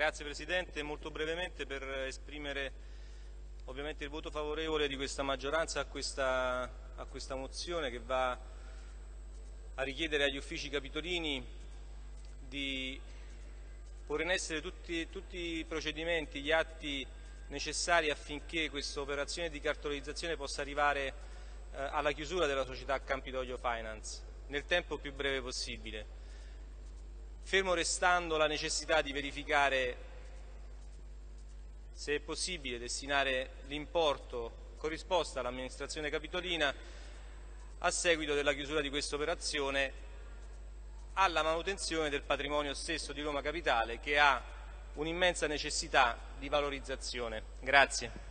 Grazie Presidente, molto brevemente per esprimere ovviamente il voto favorevole di questa maggioranza a questa, a questa mozione che va a richiedere agli uffici capitolini di porre in essere tutti, tutti i procedimenti, gli atti necessari affinché questa operazione di cartolarizzazione possa arrivare eh, alla chiusura della società Campidoglio Finance nel tempo più breve possibile fermo restando la necessità di verificare se è possibile destinare l'importo corrisposto all'amministrazione capitolina a seguito della chiusura di questa operazione alla manutenzione del patrimonio stesso di Roma Capitale che ha un'immensa necessità di valorizzazione. Grazie.